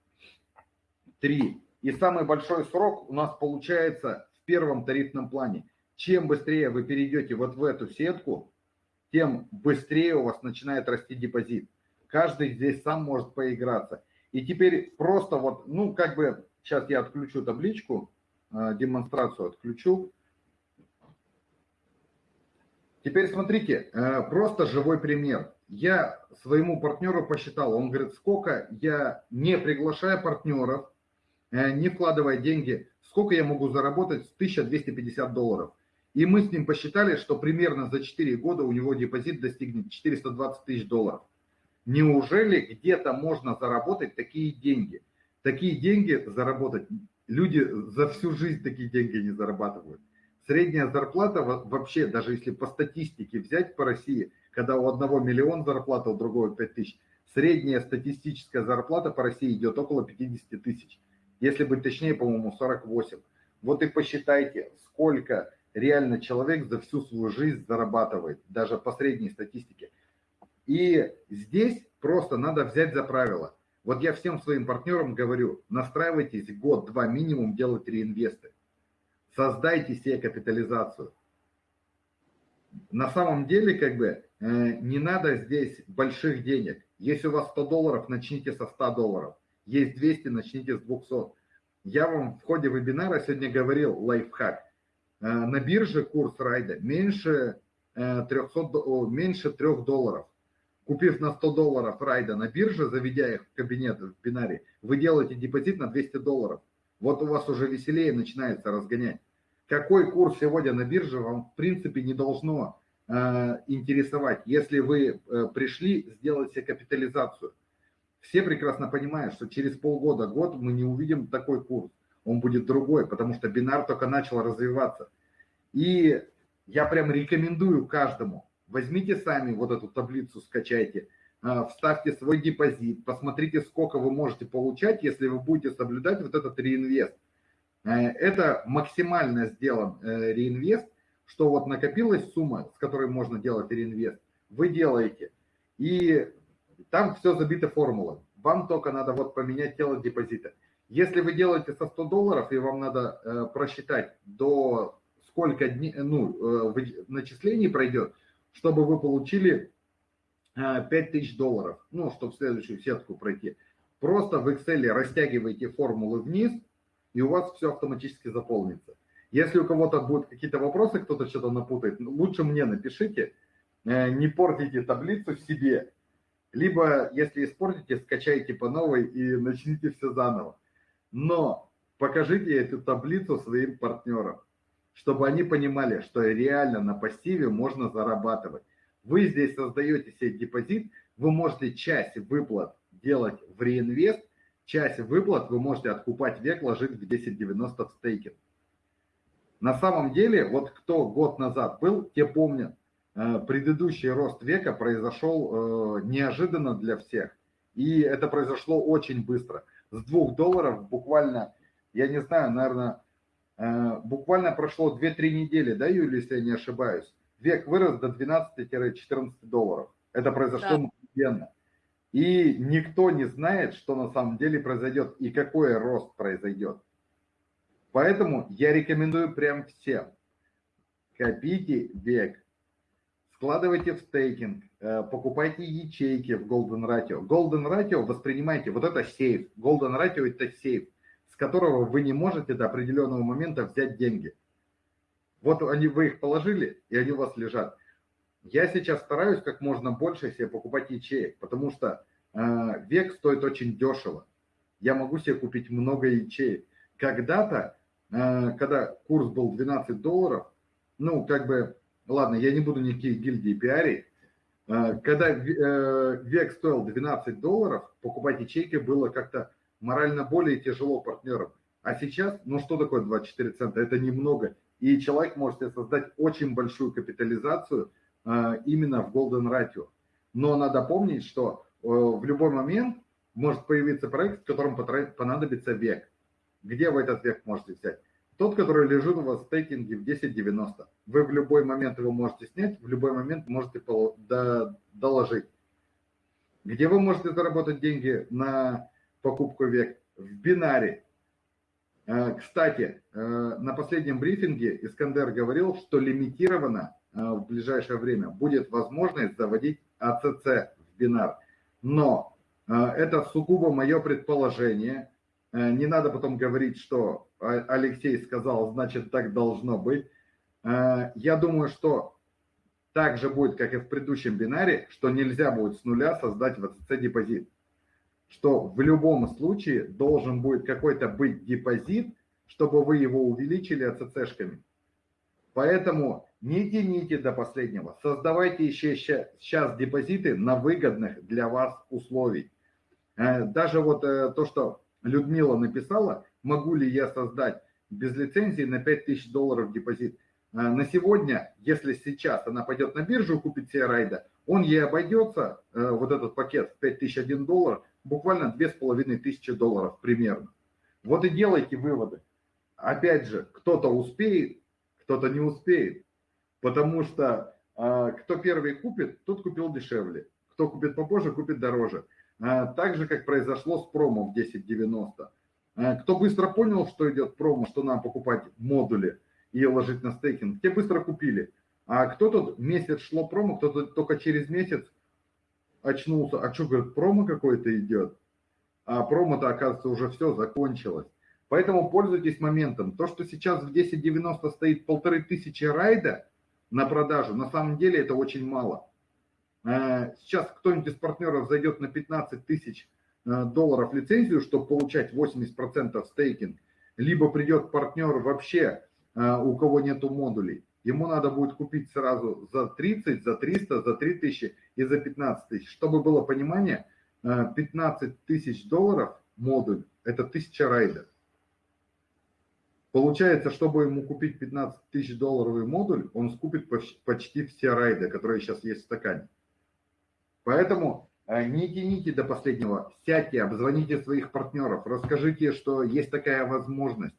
три. И самый большой срок у нас получается в первом тарифном плане. Чем быстрее вы перейдете вот в эту сетку, тем быстрее у вас начинает расти депозит. Каждый здесь сам может поиграться. И теперь просто вот, ну как бы, сейчас я отключу табличку, э, демонстрацию отключу. Теперь смотрите, э, просто живой пример. Я своему партнеру посчитал, он говорит, сколько я, не приглашая партнеров, э, не вкладывая деньги, сколько я могу заработать с 1250 долларов. И мы с ним посчитали, что примерно за 4 года у него депозит достигнет 420 тысяч долларов. Неужели где-то можно заработать такие деньги? Такие деньги заработать, люди за всю жизнь такие деньги не зарабатывают. Средняя зарплата вообще, даже если по статистике взять по России, когда у одного миллион зарплата, у другого 5 тысяч, средняя статистическая зарплата по России идет около 50 тысяч. Если быть точнее, по-моему, 48. Вот и посчитайте, сколько реально человек за всю свою жизнь зарабатывает, даже по средней статистике. И здесь просто надо взять за правило. Вот я всем своим партнерам говорю, настраивайтесь год-два минимум делать реинвесты. Создайте себе капитализацию. На самом деле, как бы, э, не надо здесь больших денег. Если у вас 100 долларов, начните со 100 долларов. Есть 200, начните с 200. Я вам в ходе вебинара сегодня говорил лайфхак. Э, на бирже курс райда меньше 300, э, меньше 3 долларов. Купив на 100 долларов райда на бирже, заведя их в кабинет в бинаре, вы делаете депозит на 200 долларов. Вот у вас уже веселее начинается разгонять. Какой курс сегодня на бирже вам в принципе не должно э, интересовать, если вы э, пришли сделать себе капитализацию. Все прекрасно понимают, что через полгода, год мы не увидим такой курс он будет другой, потому что бинар только начал развиваться. И я прям рекомендую каждому, возьмите сами вот эту таблицу, скачайте, а, вставьте свой депозит, посмотрите, сколько вы можете получать, если вы будете соблюдать вот этот реинвест. Э, это максимально сделан э, реинвест, что вот накопилась сумма, с которой можно делать реинвест, вы делаете. И там все забито формулой. Вам только надо вот поменять тело депозита. Если вы делаете со 100 долларов, и вам надо э, просчитать, до сколько дней, ну, э, начислений пройдет, чтобы вы получили э, 5000 долларов, ну, чтобы в следующую сетку пройти. Просто в Excel растягиваете формулы вниз, и у вас все автоматически заполнится. Если у кого-то будут какие-то вопросы, кто-то что-то напутает, лучше мне напишите, э, не портите таблицу себе. Либо, если испортите, скачайте по новой и начните все заново. Но покажите эту таблицу своим партнерам, чтобы они понимали, что реально на пассиве можно зарабатывать. Вы здесь создаете себе депозит, вы можете часть выплат делать в реинвест, часть выплат вы можете откупать век, ложить в 1090 в стейкинг. На самом деле, вот кто год назад был, те помнят, э, предыдущий рост века произошел э, неожиданно для всех. И это произошло очень быстро с 2 долларов буквально, я не знаю, наверное, э, буквально прошло 2-3 недели, да, Юлия, если я не ошибаюсь, век вырос до 12-14 долларов. Это произошло да. мгновенно. И никто не знает, что на самом деле произойдет и какой рост произойдет. Поэтому я рекомендую прям всем. Копите век, вкладывайте в стейкинг, э, покупайте ячейки в Golden Ratio. Golden Ratio воспринимайте, вот это сейф. Golden Ratio это сейф, с которого вы не можете до определенного момента взять деньги. Вот они, вы их положили, и они у вас лежат. Я сейчас стараюсь как можно больше себе покупать ячеек, потому что э, век стоит очень дешево. Я могу себе купить много ячеек. Когда-то, э, когда курс был 12 долларов, ну, как бы ладно, я не буду никакие гильдии пиарить, э, когда э, век стоил 12 долларов, покупать ячейки было как-то морально более тяжело партнерам. А сейчас, ну что такое 24 цента? Это немного. И человек может создать очень большую капитализацию э, именно в Golden Ratio. Но надо помнить, что в любой момент может появиться проект, в котором понадобится век. Где вы этот век можете взять? Тот, который лежит у вас в стейкинге в 10.90. Вы в любой момент его можете снять, в любой момент можете доложить. Где вы можете заработать деньги на покупку век? В бинаре. Э, кстати, э, на последнем брифинге Искандер говорил, что лимитированно э, в ближайшее время будет возможность заводить АЦЦ в бинар. Но это сугубо мое предположение. Не надо потом говорить, что Алексей сказал, значит так должно быть. Я думаю, что так же будет, как и в предыдущем бинаре, что нельзя будет с нуля создать в АЦЦ депозит что в любом случае должен будет какой-то быть депозит, чтобы вы его увеличили АЦЦшками. Поэтому не тяните до последнего. Создавайте еще сейчас депозиты на выгодных для вас условий. Э, даже вот э, то, что Людмила написала, могу ли я создать без лицензии на 5000 долларов депозит. Э, на сегодня, если сейчас она пойдет на биржу купить себе райда, он ей обойдется, вот этот пакет 5001 доллар, буквально две с половиной тысячи долларов примерно. Вот и делайте выводы. Опять же, кто-то успеет, кто-то не успеет, потому что э, кто первый купит, тот купил дешевле, кто купит попозже, купит дороже. Э, так же, как произошло с промо в 10.90. Э, кто быстро понял, что идет промо, что нам покупать модули и ложить на стейкинг, те быстро купили. А кто-то месяц шло промо, кто-то только через месяц очнулся, а что, говорит, промо какой-то идет? А промо-то, оказывается, уже все закончилось. Поэтому пользуйтесь моментом. То, что сейчас в 10.90 стоит полторы тысячи райда на продажу, на самом деле это очень мало. Э, сейчас кто-нибудь из партнеров зайдет на 15 тысяч э, долларов лицензию, чтобы получать 80% стейкинг, либо придет партнер вообще, э, у кого нету модулей, ему надо будет купить сразу за 30, за 300, за 3000 и за 15 тысяч. Чтобы было понимание, 15 э, тысяч долларов модуль – это 1000 райдов. Получается, чтобы ему купить 15 тысяч долларовый модуль, он скупит почти все райды, которые сейчас есть в стакане. Поэтому э, не тяните до последнего, сядьте, обзвоните своих партнеров, расскажите, что есть такая возможность.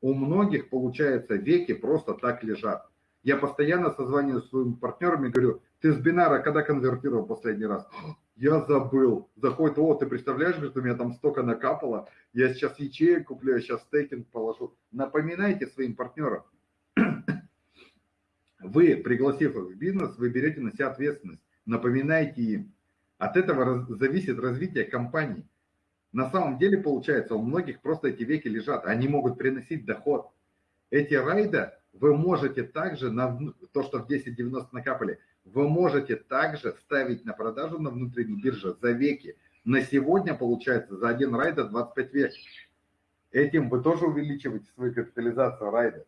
У многих, получается, веки просто так лежат. Я постоянно созваниваюсь с своими партнерами, говорю, ты с бинара когда конвертировал последний раз? Я забыл. Заходит, о, ты представляешь, говорит, у меня там столько накапало, я сейчас ячеек куплю, я сейчас стейкинг положу. Напоминайте своим партнерам. Вы, пригласив их в бизнес, вы берете на себя ответственность. Напоминайте им. От этого зависит развитие компании. На самом деле, получается, у многих просто эти веки лежат, они могут приносить доход. Эти райда вы можете также, на то, что в 10.90 накапали, вы можете также ставить на продажу на внутренней бирже за веки. На сегодня получается за один райда 25 век. Этим вы тоже увеличиваете свою капитализацию райда.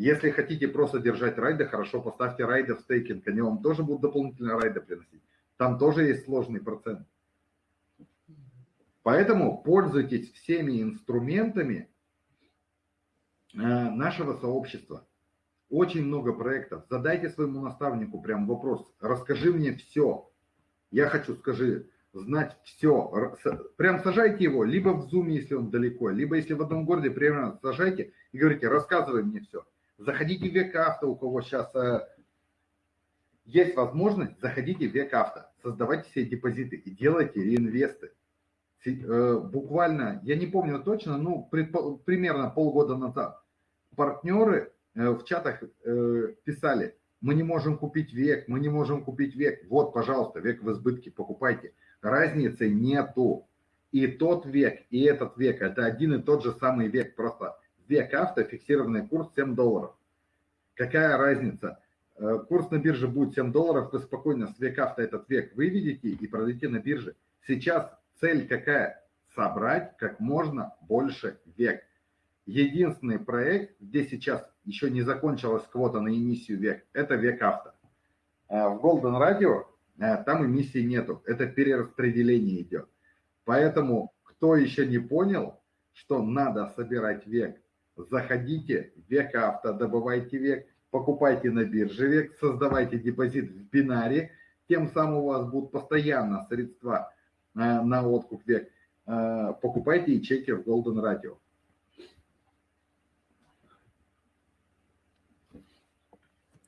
Если хотите просто держать райды, хорошо, поставьте райды в стейкинг, они вам тоже будут дополнительные райды приносить. Там тоже есть сложный процент. Поэтому пользуйтесь всеми инструментами э, нашего сообщества. Очень много проектов. Задайте своему наставнику прям вопрос. Расскажи мне все. Я хочу, скажи, знать все. Прям сажайте его, либо в Zoom, если он далеко, либо если в одном городе, прямо сажайте и говорите, рассказывай мне все. Заходите в век авто, у кого сейчас э, есть возможность, заходите в век авто, создавайте себе депозиты и делайте реинвесты. Э, буквально, я не помню точно, ну, примерно полгода назад партнеры Э, в чатах писали, мы не можем купить век, мы не можем купить век. Вот, пожалуйста, век в избытке, покупайте. Разницы нету. И тот век, и этот век, это один и тот же самый век. Просто век авто, фиксированный курс 7 долларов. Какая разница? Э, курс на бирже будет 7 долларов, вы спокойно с век авто этот век выведете и продадите на бирже. Сейчас цель какая? Собрать как можно больше век. Единственный проект, где сейчас еще не закончилась квота на эмиссию век, это век авто. А в Golden Radio э, там эмиссии нету, это перераспределение идет. Поэтому, кто еще не понял, что надо собирать век, заходите в век авто, добывайте век, покупайте на бирже век, создавайте депозит в бинаре, тем самым у вас будут постоянно средства э, на откуп век. Э, покупайте ячейки в Golden Radio.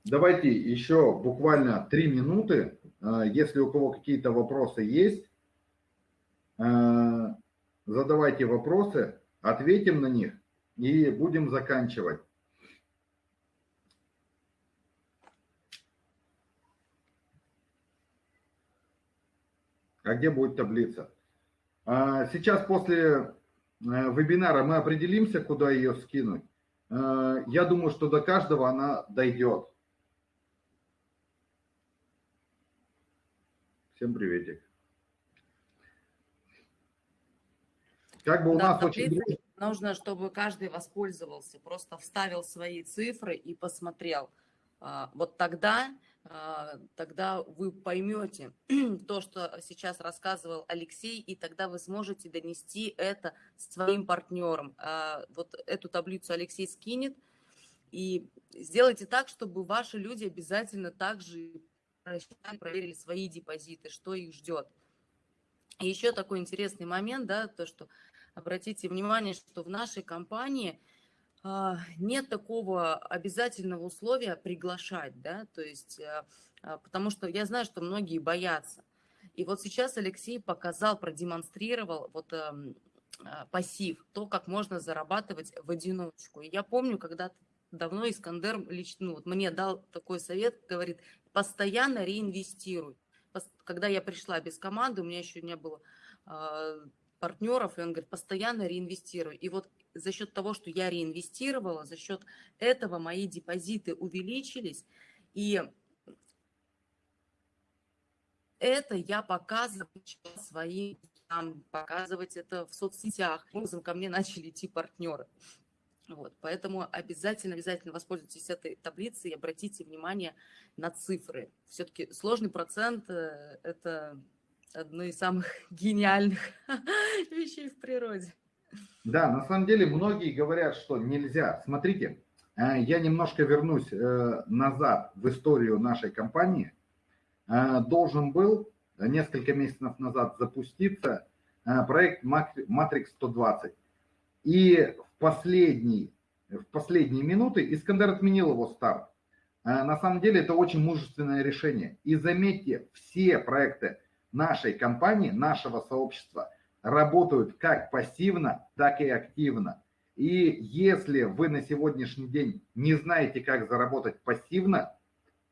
давайте еще буквально три минуты. Э, если у кого какие-то вопросы есть, задавайте вопросы, ответим на них и будем заканчивать. А где будет таблица? А, сейчас после э, вебинара мы определимся, куда ее скинуть. Э, я думаю, что до каждого она дойдет. Всем приветик. Как бы у да, нас очень... Нужно, чтобы каждый воспользовался, просто вставил свои цифры и посмотрел. А, вот тогда а, тогда вы поймете то, что сейчас рассказывал Алексей, и тогда вы сможете донести это своим партнерам. А, вот эту таблицу Алексей скинет, и сделайте так, чтобы ваши люди обязательно также проверили свои депозиты, что их ждет. И еще такой интересный момент, да, то, что обратите внимание, что в нашей компании – а, нет такого обязательного условия приглашать, да, то есть, э, а, потому что я знаю, что многие боятся. И вот сейчас Алексей показал, продемонстрировал вот эм, а, пассив, то, как можно зарабатывать в одиночку. И я помню, когда давно Искандер лично ну, вот мне дал такой совет, говорит, постоянно реинвестируй. Когда я пришла без команды, у меня еще не было партнеров, и он говорит, постоянно реинвестируй. И вот за счет того, что я реинвестировала, за счет этого мои депозиты увеличились, и это я показываю своим, там, показывать это в соцсетях. Образом ко мне начали идти партнеры. Вот, поэтому обязательно, обязательно воспользуйтесь этой таблицей и обратите внимание на цифры. Все-таки сложный процент э, – это одно из самых гениальных вещей в природе. Да, на самом деле многие говорят, что нельзя. Смотрите, э, я немножко вернусь э, назад в историю нашей компании. Э, должен был несколько месяцев назад запуститься проект Matrix 120. И в, последний, в последние минуты Искандер отменил его старт. На самом деле это очень мужественное решение. И заметьте, все проекты нашей компании, нашего сообщества работают как пассивно, так и активно. И если вы на сегодняшний день не знаете, как заработать пассивно,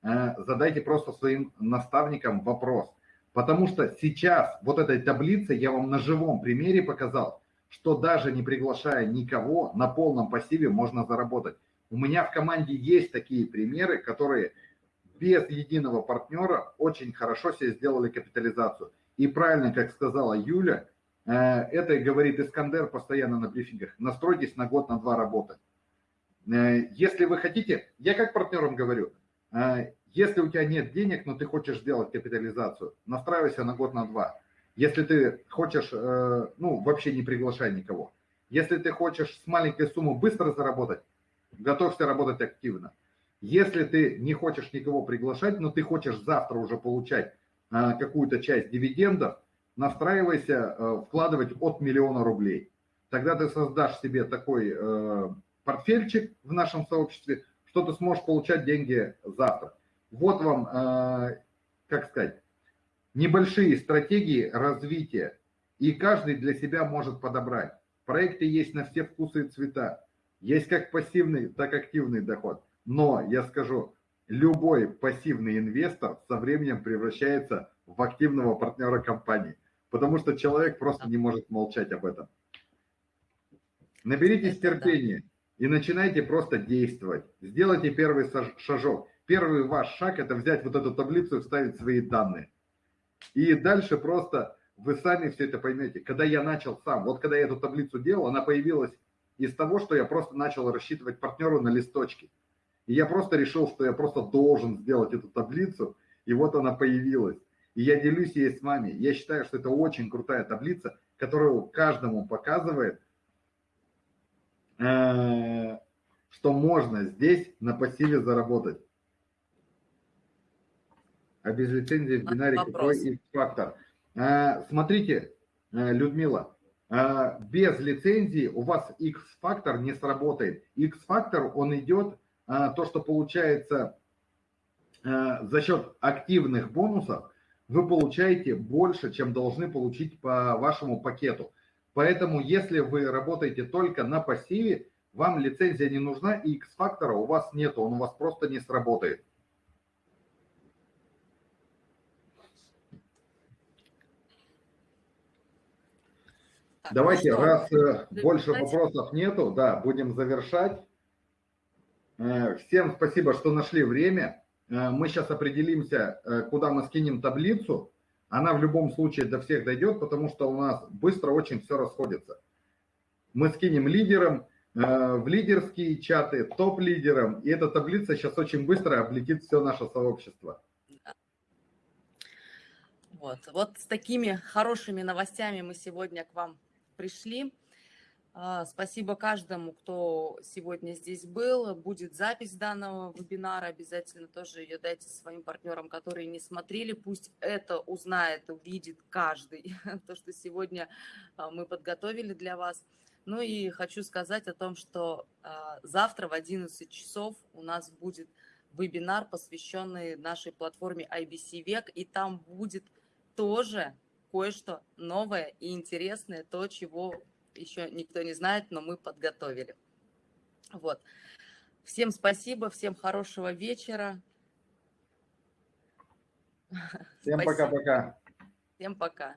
э, задайте просто своим наставникам вопрос. Потому что сейчас вот этой таблице я вам на живом примере показал, что даже не приглашая никого, на полном пассиве можно заработать. У меня в команде есть такие примеры, которые без единого партнера очень хорошо себе сделали капитализацию. И правильно, как сказала Юля, э, это говорит Искандер постоянно на брифингах, настройтесь на год, на два работы. Э, если вы хотите, я как партнерам говорю, э, если у тебя нет денег, но ты хочешь сделать капитализацию, настраивайся на год, на два. Если ты хочешь, ну, вообще не приглашай никого. Если ты хочешь с маленькой суммы быстро заработать, готовься работать активно. Если ты не хочешь никого приглашать, но ты хочешь завтра уже получать а, какую-то часть дивидендов, настраивайся э, вкладывать от миллиона рублей. Тогда ты создашь себе такой э, портфельчик в нашем сообществе, что ты сможешь получать деньги завтра. Вот вам, э, как сказать, небольшие стратегии развития, и каждый для себя может подобрать. Проекты есть на все вкусы и цвета. Есть как пассивный, так и активный доход. Но я скажу, любой пассивный инвестор со временем превращается в активного партнера компании, потому что человек просто не может молчать об этом. Наберитесь терпения и начинайте просто действовать. Сделайте первый шажок. Первый ваш шаг – это взять вот эту таблицу и вставить свои данные. И дальше просто вы сами все это поймете. Когда я начал сам, вот когда я эту таблицу делал, она появилась из того, что я просто начал рассчитывать партнеру на листочке. И я просто решил, что я просто должен сделать эту таблицу, и вот она появилась. И я делюсь ей с вами. Я считаю, что это очень крутая таблица, которая каждому показывает, э, что можно здесь на пассиве заработать. А без лицензии в бинаре какой X-фактор? Э, смотрите, э, Людмила, без лицензии у вас X-фактор не сработает. X-фактор, он идет то, что получается э, за счет активных бонусов вы получаете больше, чем должны получить по вашему пакету. Поэтому, если вы работаете только на пассиве, вам лицензия не нужна и X-фактора у вас нет, он у вас просто не сработает. Так, Давайте, ну раз э, больше вопросов нету, да, будем завершать. Э, всем спасибо, что нашли время. Э, мы сейчас определимся, куда мы скинем таблицу. Она в любом случае до всех дойдет, потому что у нас быстро очень все расходится. Мы скинем лидерам, в лидерские чаты, топ-лидерам, и эта таблица сейчас очень быстро облетит все наше сообщество. Вот, вот с такими хорошими новостями мы сегодня к вам пришли. А, спасибо каждому, кто сегодня здесь был. Будет запись данного вебинара. Обязательно тоже ее дайте своим партнерам, которые не смотрели. Пусть это узнает, увидит каждый, то, что сегодня а, мы подготовили для вас. Ну и хочу сказать о том, что а, завтра в 11 часов у нас будет вебинар, посвященный нашей платформе IBC Век, и там будет тоже кое-что новое и интересное, то, чего еще никто не знает, но мы подготовили. Вот. Всем спасибо, всем хорошего вечера. Всем пока-пока. Всем пока.